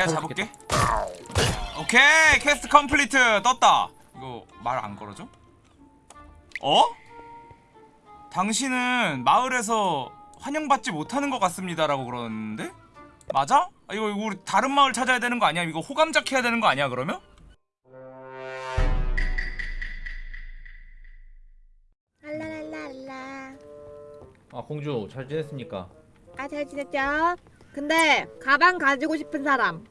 내가 잡을게 오케이 quest complete 떴다 이거 말 안 걸어줘? 어? 당신은 마을에서 환영받지 못하는 것 같습니다라고 그러는데? 맞아? 아, 이거 우리 다른 마을 찾아야 되는 거 아니야? 이거 호감작 해야 되는 거 아니야 그러면? 랄라랄라라. 아 공주 잘 지냈습니까? 아, 잘 지냈죠? 근데 가방 가지고 싶은 사람.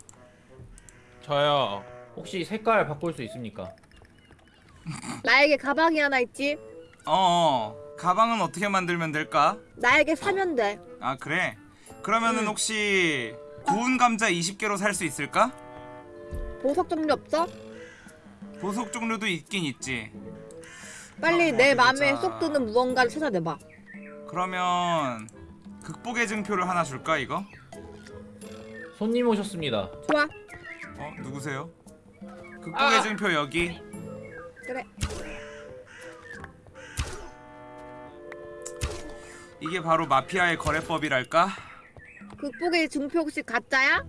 저요. 혹시 색깔 바꿀 수 있습니까? 나에게 가방이 하나 있지? 어 가방은 어떻게 만들면 될까? 나에게 사면 돼. 아 그래? 그러면은 응. 혹시 구운 감자 20개로 살 수 있을까? 보석 종류 없어? 보석 종류도 있긴 있지 빨리 어, 내 어디 마음에. 쏙 드는 무언가를 찾아내봐. 그러면 극복의 증표를 하나 줄까 이거? 손님 오셨습니다. 좋아. 어 누구세요? 극복의 아! 증표 여기 그래. 이게 바로 마피아의 거래법이랄까? 극복의 증표 혹시 가짜야?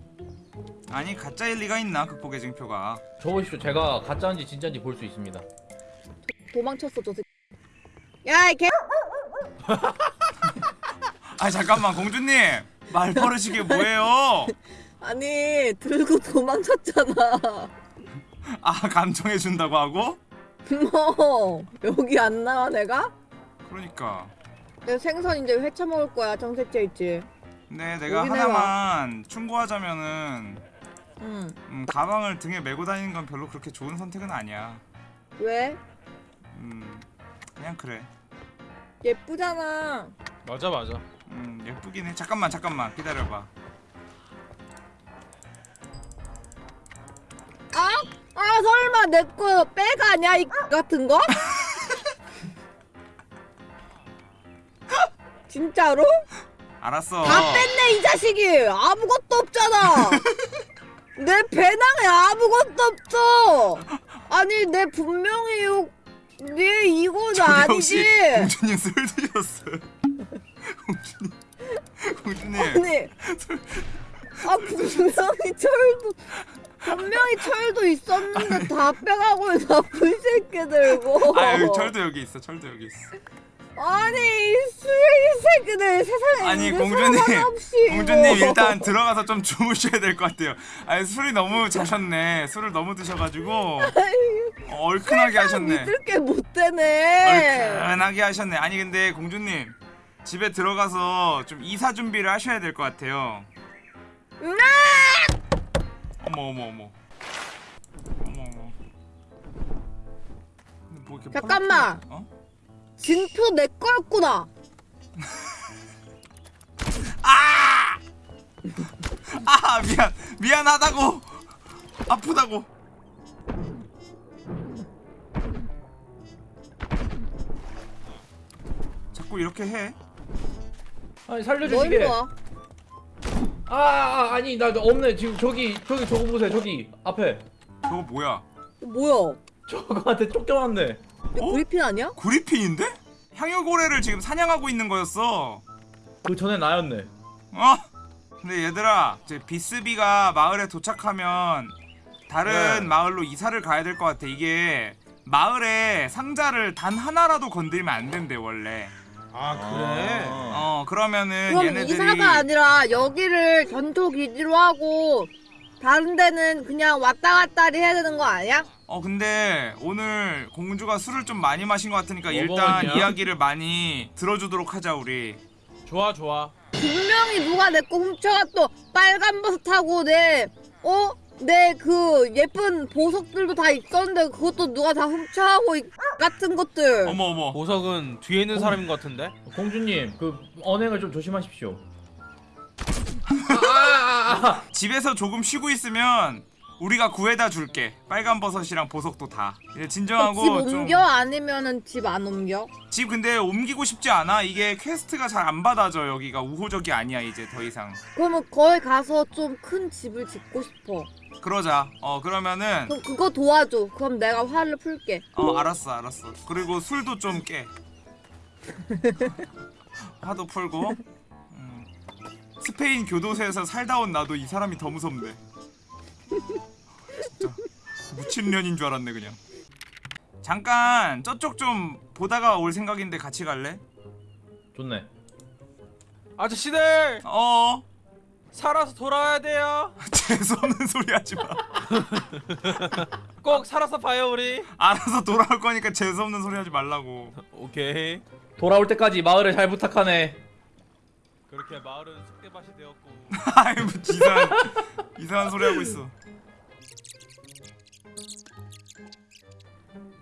아니 가짜일 리가 있나 극복의 증표가 저 보십시오. 제가 가짜인지 진짜인지 볼 수 있습니다. 도망쳤어, 저 새끼. 야, 이 개. 아 잠깐만 공주님 말 버릇이 게 뭐예요? 아니, 들고 도망쳤잖아. 아 감정해 준다고 하고? 뭐, 여기 안 나와, 내가? 그러니까 내 생선 이제 회쳐 먹을 거야, 정색제 있지? 근데 내가 하나만 충고하자면은 응. 음, 가방을 등에 메고 다니는 건 별로 그렇게 좋은 선택은 아니야 왜? 음 그냥 그래 예쁘잖아. 맞아 맞아. 음 예쁘긴 해. 잠깐만 잠깐만. 기다려봐. 아? 아 설마 내거 빼가 아니야? 이 같은 거? 진짜로? 알았어. 다 뺐네 이 자식이. 아무것도 없잖아. 내 배낭에 아무것도 없어. 아니 내 분명히 요, 네 이건 아니지. 공주님 술 드셨어요? 공주님. 아니 아 분명히 철도 분명히 철도 있었는데 다 빼가고 나쁜 새끼들고 아유 철도 여기 있어 철도 여기 있어. 아니 이 쓰레기 새끼들 세상에 아니, 공주님, 공주님. 일단 들어가서 좀 주무셔야 될 것 같아요. 아니 술이 너무 자셨네. 술을 너무 드셔가지고 어, 얼큰하게 하셨네. 믿을 게 못 되네. 얼큰하게 하셨네. 아니 근데 공주님 집에 들어가서 좀 이사 준비를 하셔야 될 것 같아요. 어머 어머 어머. 어머 어머. 뭐 잠깐만. 어? 진표 내 거였구나. 아 미안. 미안하다고. 아프다고. 자꾸 이렇게 해 아니 뭐 살려주시게. 와 아, 아 아니 나 없네. 지금 저기 저기 저거 보세요. 저기 앞에 저거 뭐야 뭐야 저거한테 쫓겨났네. 어? 브리핀 아니야? 구리핀인데? 향유고래를 지금 사냥하고 있는 거였어 그 전에 나였네. 어? 근데 얘들아 이제 비스비가 마을에 도착하면 다른 네. 마을로 이사를 가야 될 것 같아 이게 마을에 상자를 단 하나라도 건드리면 안 된대 원래 아 그래. 어 그러면은 그럼 얘네들이 이사가 아니라 여기를 전투 기지로 하고 다른 데는 그냥 왔다 갔다리 해야 되는 거 아니야? 어 근데 오늘 공주가 술을 좀 많이 마신 것 같으니까 뭐 일단 먹었냐? 이야기를 많이 들어주도록 하자 우리 좋아 좋아. 분명히 누가 내 거 훔쳐가 또 빨간 버섯 타고 내 어? 내 그 예쁜 보석들도 다 있었는데 그것도 누가 다 훔쳐가고 이 같은 것들 어머 어머 보석은 뒤에 있는 사람인 것 같은데. 공주님 그 언행을 좀 조심하십시오. 아, 아, 아, 아. 집에서 조금 쉬고 있으면 우리가 구해다 줄게. 빨간 버섯이랑 보석도 다. 이제 진정하고 어, 집 좀- 옮겨? 아니면은 집 안 옮겨? 집 근데 옮기고 싶지 않아. 이게 quest가 잘 안 받아져. 여기가 우호적이 아니야 이제 더 이상. 그러면 거기 가서 좀 큰 집을 짓고 싶어. 그러자. 어 그러면은 그럼 그거 도와줘. 그럼 내가 화를 풀게. 어 알았어 알았어. 그리고 술도 좀 깨. 화도 풀고. 음. 스페인 교도소에서 살다 온 나도 이 사람이 더 무섭네 진짜 무친년인 줄 알았네 그냥. 잠깐 저쪽 좀 보다가 올 생각인데 같이 갈래? 좋네. 아저씨들 어 살아서 돌아와야 돼요. 재수 없는 소리 하지 마. 꼭 살아서 봐요 우리. 알아서 돌아올 거니까 재수 없는 소리 하지 말라고. 오케이. 돌아올 때까지 마을을 잘 부탁하네. 그렇게 마을은 쑥대밭이 되었고. 아이 뭐 이상한 이상한 소리 하고 있어.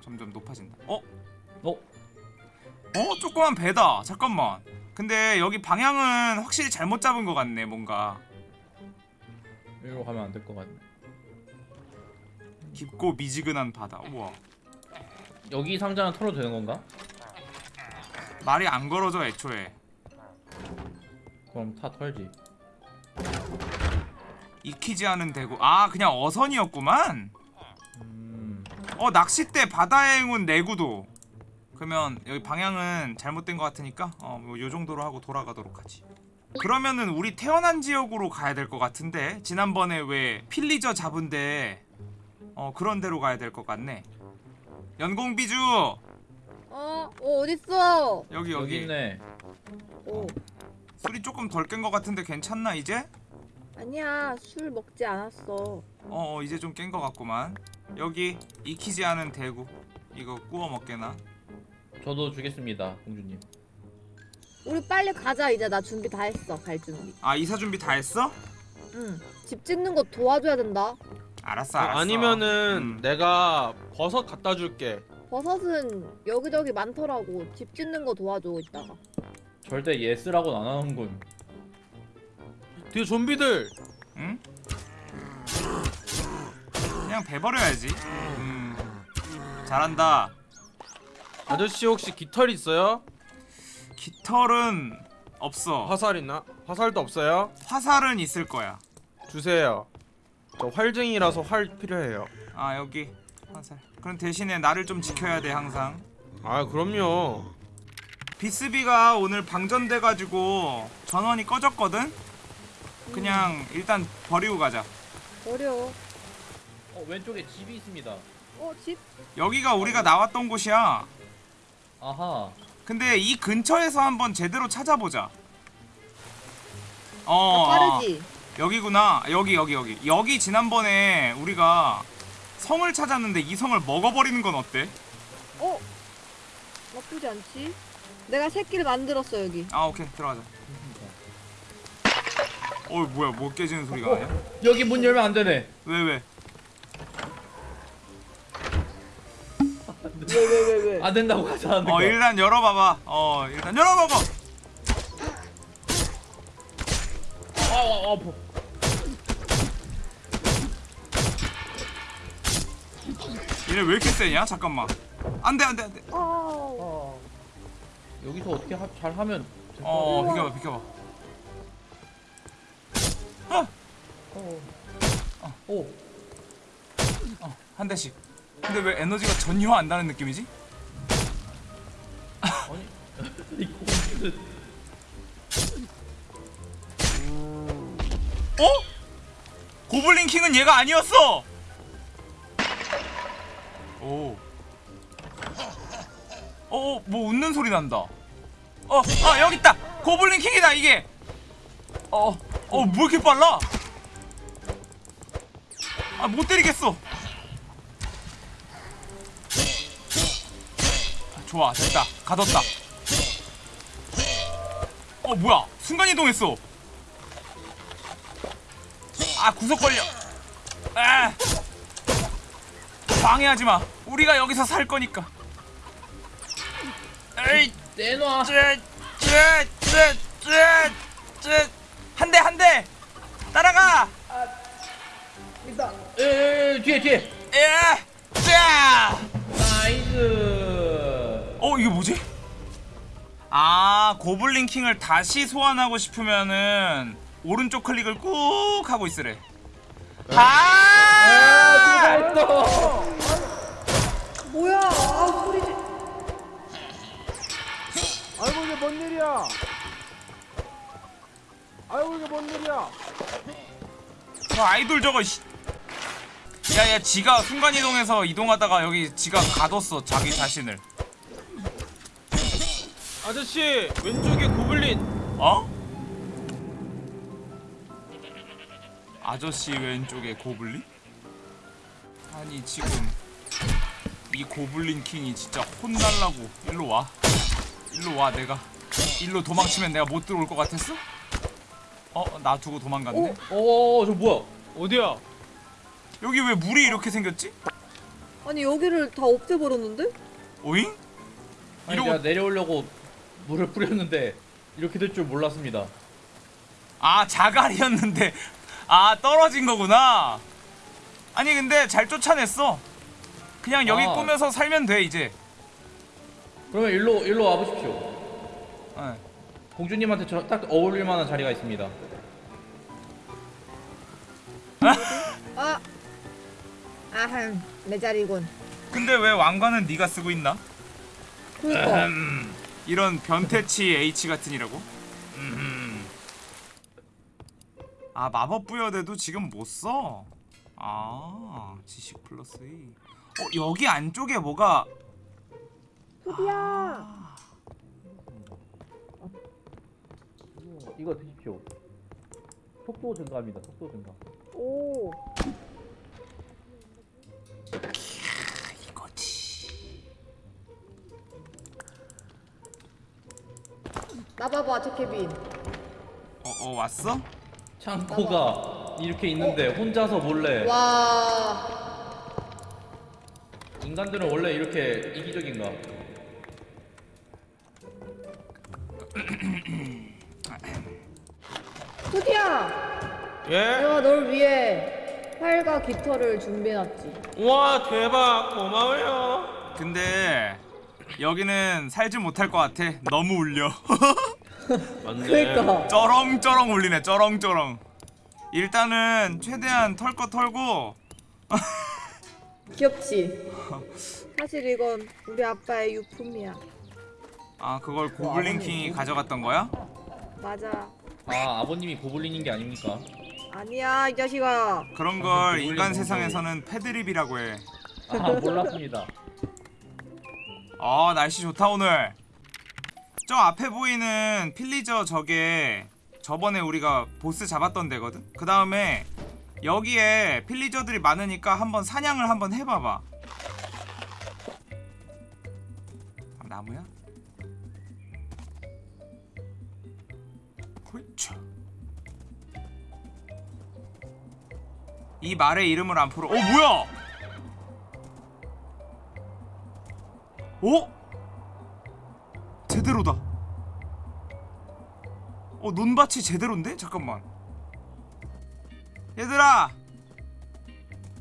점점 높아진다. 어? 어? 어? 조그만 배다. 잠깐만. 근데 여기 방향은 확실히 잘못 잡은 것 같네. 뭔가 이리로 가면 안 될 것 같네. 깊고 미지근한 바다. 우와. 여기 상자는 털어도 되는 건가? 말이 안 걸어져 애초에. 그럼 다 털지. 익히지 않은 대구. 아 그냥 어선이었구만. 음. 어 낚싯대 바다의 행운 내구도. 그러면 여기 방향은 잘못된 것 같으니까 어뭐 요 정도로 하고 돌아가도록 하지. 그러면은 우리 태어난 지역으로 가야 될 것 같은데 지난번에 왜 필리저 잡은데 어 그런 데로 가야 될 것 같네. 연공비주 어? 어 어딨어? 여기 여기 여기 있네. 어 술이 조금 덜 깬 것 같은데 괜찮나 이제? 아니야 술 먹지 않았어 어, 어 이제 좀 깬 것 같구만. 여기 익히지 않은 대구 이거 구워 먹게나. 저도 주겠습니다, 공주님. 우리 빨리 가자 이제 나 준비 다 했어 갈 준비 아 이사 준비 다 했어? 응 집 짓는 거 도와줘야 된다 알았어 알았어. 아니면은 음. 내가 버섯 갖다 줄게. 버섯은 여기저기 많더라고 집 짓는 거 도와줘 이따가 절대 yes라고는 안 하는군. 뒤에 좀비들. 응? 그냥 베버려야지. 음. 잘한다. 아저씨 혹시 깃털 있어요? 깃털은 없어. 화살 있나? 화살도 없어요? 화살은 있을 거야. 주세요. 저 활쟁이라서 활 필요해요. 아 여기 화살. 그럼 대신에 나를 좀 지켜야 돼 항상. 아 그럼요. 비스비가 오늘 방전돼가지고 전원이 꺼졌거든. 그냥 일단 버리고 가자. 버려 어 왼쪽에 집이 있습니다. 어 집 여기가 우리가 나왔던 곳이야. 아하. 근데 이 근처에서 한번 제대로 찾아보자. 어, 어, 어, 빠르지 여기구나. 여기 여기 여기. 여기 지난번에 우리가 성을 찾았는데 이 성을 먹어버리는 건 어때? 어 나쁘지 않지 내가 새끼를 만들었어 여기 아 오케이 들어가자. 어 뭐야 뭐 깨지는 소리가 나냐? 여기 문 열면 안 되네. 왜 왜? 왜 왜 왜 왜 안 된다고 하자는 어 거. 일단 열어봐봐. 어 일단 열어봐봐. 아, 아, 아파. 얘네 왜 이렇게 세냐? 잠깐만. 안돼 안돼 안돼. 아 아. 여기서 어떻게 하, 잘 하면 어. 비켜봐 비켜봐. 같아. 어. 오. 한 대씩. 근데 왜 에너지가 전혀 안 나는 느낌이지? 아니. 이 공주. 어? 고블린 킹은 얘가 아니었어. 오. 어, 뭐 웃는 소리 난다. 어, 아 여기 있다. 고블린 킹이다 이게. 어, 어, 뭐 이렇게 빨라? 아, 못 때리겠어. 좋아, 됐다. 가뒀다. 어, 뭐야? 순간 이동했어. 아 구석 걸려. 아 방해하지 마. 우리가 여기서 살 거니까. 에이, 내놔. 쟤쟤쟤쟤쟤한대 한 대. 따라가. 에, 에, 에, 뒤에 뒤에. 예. 자. nice. 어 이게 뭐지? 아 Goblin King을 다시 소환하고 싶으면은 오른쪽 클릭을 꾹 하고 있으래. 아! 잘했어. 뭐야 아 아이고 이게 뭔 일이야? 아이고 이게 뭔 일이야? 저 아이돌 저거 씨. 야야 지가 순간이동해서 이동하다가 여기 지가 가뒀어 자기 자신을 아저씨 왼쪽에 고블린. 어? 아저씨 왼쪽에 고블린? 아니 지금 이 고블린 킹이 진짜 혼날라고 일로 와 일로 와 내가 일로 도망치면 내가 못 들어올 것 같았어? 어? 나 두고 도망갔네? 어, 저 뭐야? 어디야? 여기 왜 물이 이렇게 생겼지? 아니 여기를 다 없애버렸는데? 오잉? 아니 이러고- 제가 내려오려고 물을 뿌렸는데 이렇게 될 줄 몰랐습니다. 아 자갈이었는데 아 떨어진 거구나 아니 근데 잘 쫓아냈어 그냥 여기 아. 꾸며서 살면 돼 이제 그러면 일로 일로 와보십시오. 어. 공주님한테 저, 딱 어울릴 만한 자리가 있습니다. 아, 아흠 내 자리군. 근데 왜 왕관은 네가 쓰고 있나? 그니까 음, 이런 변태치 H 같으니라고? 음. 아 마법 부여대도 지금 못 써. 아 지식 플러스 2. 어 여기 안쪽에 뭐가 소비야. 이거 드십시오. 속도 증가합니다. 속도 증가. 오. 이거지. 나 봐봐 저 케빈. 어, 어 왔어? 창고가 이렇게 있는데 혼자서 몰래 와. 인간들은 원래 이렇게 이기적인가? 활과 깃털을 준비해놨지. 와 대박 고마워요. 근데 여기는 살지 못할 것 같아. 너무 울려. 그니까. 쩌렁쩌렁 울리네. 쩌렁쩌렁. 일단은 최대한 털거 털고 귀엽지. 사실 이건 우리 아빠의 유품이야. 아 그걸 고블린 킹이 가져갔던 거야? 맞아. 아 아버님이 고블린인 게 아닙니까? 아니야 이 자식아. 그런 아, 걸 인간. 세상에서는 패드립이라고 해. 아 몰랐습니다. 아 날씨 좋다 오늘. 저 앞에 보이는 필리저 저게 저번에 우리가 보스 잡았던 데거든. 그 다음에 여기에 필리저들이 많으니까 한번 사냥을 한번 해봐봐. 아, 나무야? 그렇 이 말의 이름을 안 풀어. 어 뭐야? 어? 제대로다. 어 논밭이 제대로인데? 잠깐만. 얘들아,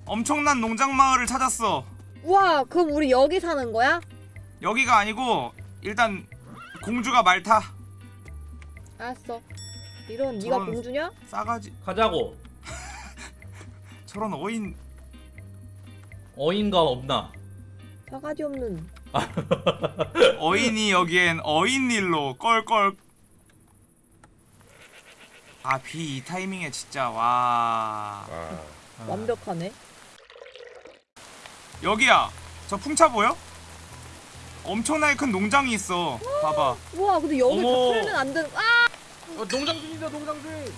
엄청난 농장 마을을 찾았어. 우와 그럼 우리 여기 사는 거야? 여기가 아니고 일단 공주가 말 타. 알았어. 이런 네가 공주냐? 싸가지. 가자고. 저런 어인. 어인가 없나? 싸가지 없는. 어인이 여기엔 어인 일로 껄껄. 아 비 이 타이밍에 진짜 와. 완벽하네. 여기야. 저 풍차 보여? 엄청나게 큰 농장이 있어. 봐봐. 우와 근데 여기 다 어머. 풀면 안 되는. 아 어, 농장 중이다 농장 중.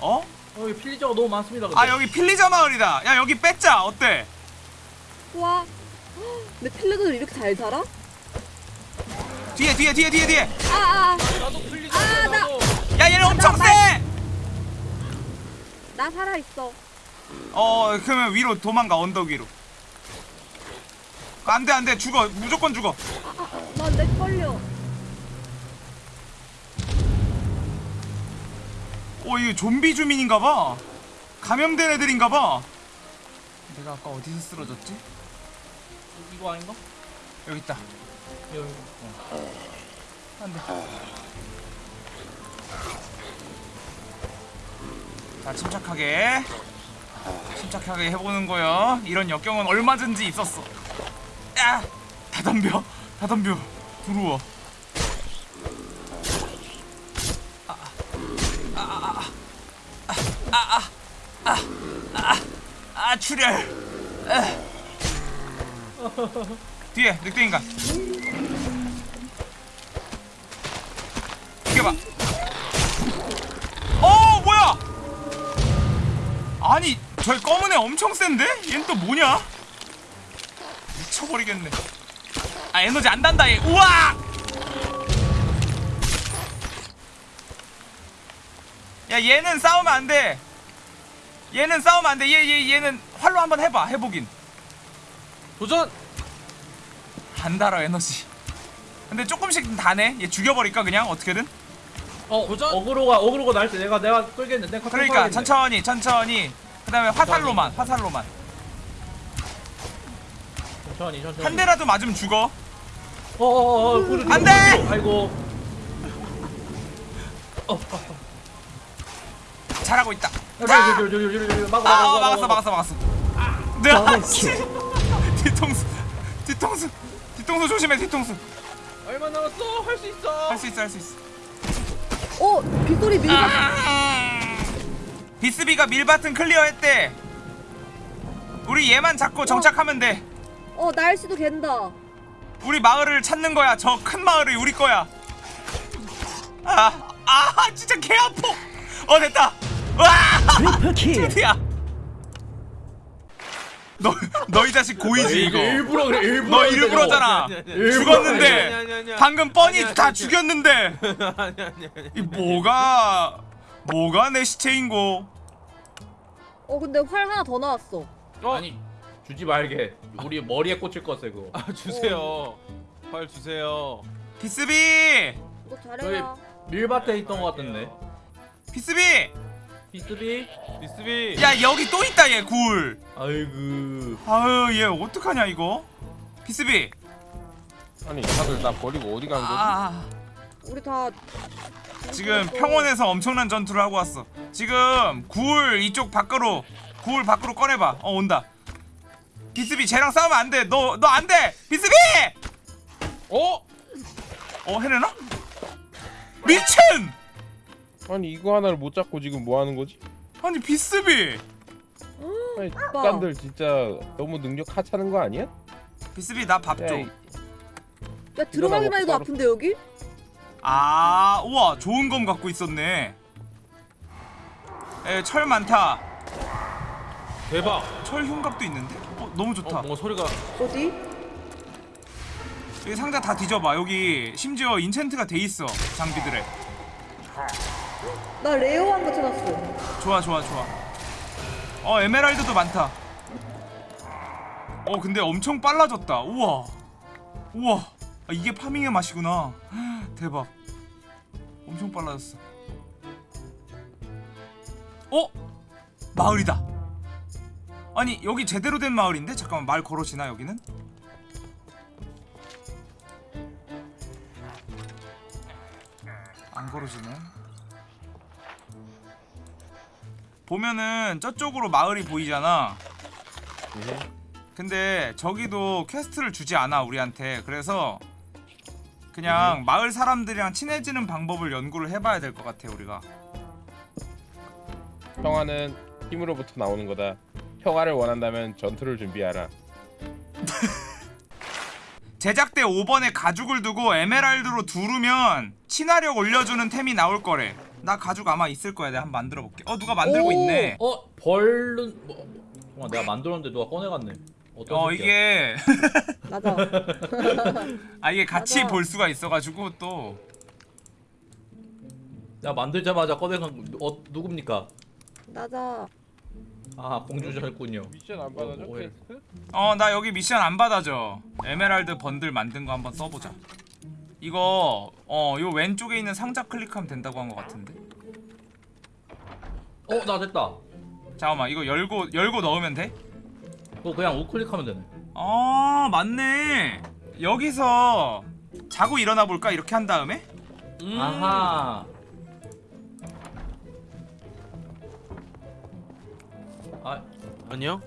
어? 어, 여기 필리저가 너무 많습니다. 근데. 아 여기 필리자 마을이다. 야 여기 뺏자. 어때? 우와. 근데 필레들 이렇게 잘 살아? 뒤에 뒤에 뒤에 뒤에 뒤에. 아아 나도 풀리자. 나도. 야 얘는 엄청 세. 나 살아 있어. 어 그러면 위로 도망가 언덕 위로. 안돼 안돼 죽어 무조건 죽어. 나내 걸려. 어 이게 좀비 주민인가봐. 감염된 애들인가봐. 내가 아까 어디서 쓰러졌지? 이거 아닌가? 여기 있다. 여기. 어. 안돼. 자 침착하게 침착하게 해보는 거요. 이런 역경은 얼마든지 있었어. 야, 다 덤벼, 다 덤벼. 들어와. 아, 아, 아, 아, 출혈. 뒤에 늑대인가? 이겨봐. 어, 뭐야? 아니, 저 검은 애 엄청 센데? 얘는 또 뭐냐? 미쳐버리겠네. 아, 에너지 안 단다 얘. 우와! 야 얘는 싸우면 안 돼. 얘는 싸우면 안 돼. 얘 얘 얘는 활로 한번 해봐. 해보긴. 도전. 안 달아 에너지. 근데 조금씩 다네. 얘 죽여버릴까 그냥 어떻게든. 어 도전! 어그로가 어그로가 날때 내가 내가 끌겠는데 내가 그러니까. 천천히 천천히. 그 다음에 화살로만 화살로만. 천천히 천천히 한 대라도 맞으면 죽어. 어어어 어, 안 돼! 아이고 어, 어, 잘하고 있다. 어. 막아, 아, 어, 막았어, 막아. 막았어, 막았어. 네, 아씨. 뒤통수, 뒤통수, 뒤통수 조심해, 뒤통수. 얼마 남았어? 할 수 있어. 할 수 있어, 할 수 있어. 어 빗소리 밀. 비스비가 밀밭은 클리어했대. 우리 얘만 잡고 정착하면 돼. 어 날씨도 갠다. 우리 마을을 찾는 거야. 저 큰 마을이 우리 거야. 아, 아, 진짜 개 아파. 어, 됐다. 와, 드디어. 너, 너희 자식 고이지 이거. 일부러 그래 일부러 너 일부러잖아. 죽었는데. 방금 뻔히 아니, 아니, 다 아니. 죽였는데 아니 아니 아니. 이 뭐가 뭐가 내 시체인고? 어 근데 활 하나 더 나왔어. 어? 아니 주지 말게 우리 머리에 꽂힐 거세 그거 아 주세요. 활 주세요. 비스비, 이거 잘해라. 밀밭에 있던 거 같던데 비스비. 비스비 비스비. 야 여기 또 있다 얘 굴. 아이고 아유 얘 어떡하냐 이거? 비스비. 아니 다들 나 버리고 어디 간 거지? 아, 우리 다 지금 평원에서 엄청난 전투를 하고 왔어. 지금 굴 이쪽 밖으로 굴 밖으로 꺼내봐. 어 온다. 비스비 쟤랑 싸우면 안 돼. 너 너 안 돼. 비스비. 어? 어 해내나? 미친! 아니 이거 하나를 못 잡고 지금 뭐 하는 거지? 아니 비스비. 아니 오빠. 깐들 진짜 너무 능력 하찮은 거 아니야? 비스비 나 밥 줘. 야, 들어가기만 해도 따로- 아픈데 여기? 아, 우와, 좋은 검 갖고 있었네. 에, 철 많다. 대박. 철 흉갑도 있는데? 어, 너무 좋다. 어, 뭔가 소리가. 어디? 여기 상자 다 뒤져봐. 여기 심지어 enchant가 돼 있어. 장비들에. 나 rare한 거 찾았어. 좋아, 좋아, 좋아. 어, 에메랄드도 많다. 어, 근데 엄청 빨라졌다. 우와. 우와. 아, 이게 farming의 맛이구나. 대박. 엄청 빨라졌어. 어? 마을이다. 아니, 여기 제대로 된 마을인데? 잠깐만, 말 걸어지나, 여기는? 안 걸어지네. 보면은 저쪽으로 마을이 보이잖아. 예. 근데 저기도 quest를 주지 않아 우리한테 그래서 그냥 마을 사람들이랑 친해지는 방법을 연구를 해봐야 될 것 같아 우리가 평화는 힘으로부터 나오는 거다. 평화를 원한다면 전투를 준비하라. 제작대 5번에 가죽을 두고 에메랄드로 두르면 친화력 올려주는 템이 나올 거래 나 가죽 아마 있을 거야 내가 한번 만들어 볼게 어 누가 만들고 오! 있네 어 벌룬 뭐, 뭐, 내가 만들었는데 누가 꺼내갔네 어떤 어 새끼야? 이게 맞아. 아 이게 같이 맞아. 볼 수가 있어가지고 또 내가 만들자마자 꺼내간 거, 어 누굽니까 맞아. 아 공주셨군요 미션 안 받아줘? 어? 어나 여기 미션 안 받아줘 에메랄드 번들 만든 거 한번 써보자 이거 어 요 왼쪽에 있는 상자 클릭하면 된다고 한거 같은데? 어 나 됐다. 잠깐만 이거 열고 열고 넣으면 돼? 그거 그냥 우클릭하면 되네. 아 맞네. 여기서 자고 일어나 볼까? 이렇게 한 다음에? 음. 아하. 아 아니요.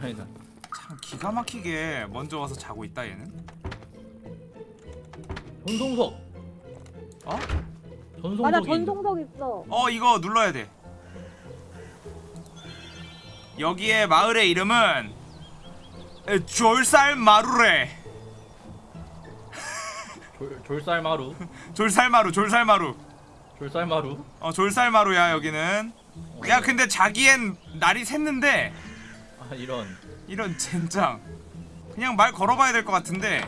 아니다. 참 기가 막히게 먼저 와서 자고 있다 얘는 전송석. 어? 전송석이 맞아 있네. 전송석 있어. 어 이거 눌러야 돼. 여기에 마을의 이름은 에, 졸살 마루래. 졸, 졸살 마루. 졸살 마루 졸살 마루. 졸살 마루? 어 졸살 마루야 여기는. 야 근데 자기엔 날이 샜는데. 아 이런. 이런 젠장. 그냥 말 걸어봐야 될 것 같은데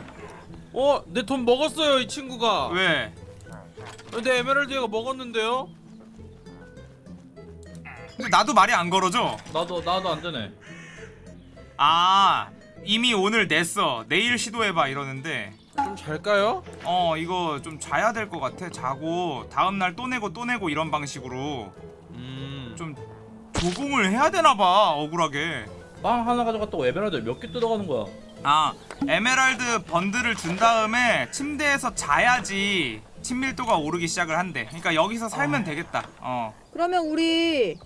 어? 내 돈 먹었어요 이 친구가. 왜? 내 에메랄드 얘가 먹었는데요? 근데 나도 말이 안 걸어져. 나도 나도 안 되네. 아 이미 오늘 냈어. 내일 시도해봐 이러는데. 좀 잘까요? 어 이거 좀 자야 될 것 같아 자고. 다음날 또 내고 또 내고 이런 방식으로. 음. 좀 조공을 해야 되나봐 억울하게. 빵 하나 가져갔다고 에메랄드 몇 개 뜯어가는 거야 아 에메랄드 bundle을 준 다음에 침대에서 자야지 친밀도가 오르기 시작을 한대 그러니까 여기서 살면 되겠다 어. 그러면 우리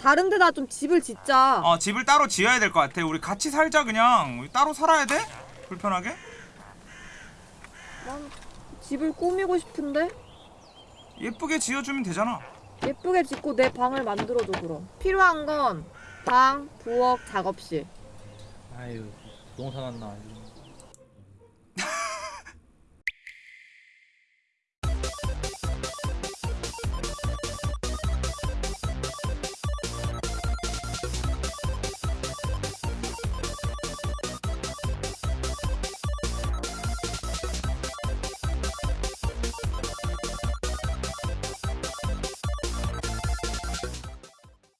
다른 데다 좀 집을 짓자. 어 집을 따로 지어야 될 것 같아 우리 같이 살자 그냥 우리 따로 살아야 돼? 불편하게? 난 집을 꾸미고 싶은데 예쁘게 지어주면 되잖아 예쁘게 짓고 내 방을 만들어줘 그럼. 필요한 건 방, 부엌, 작업실. 아유 부동산 왔나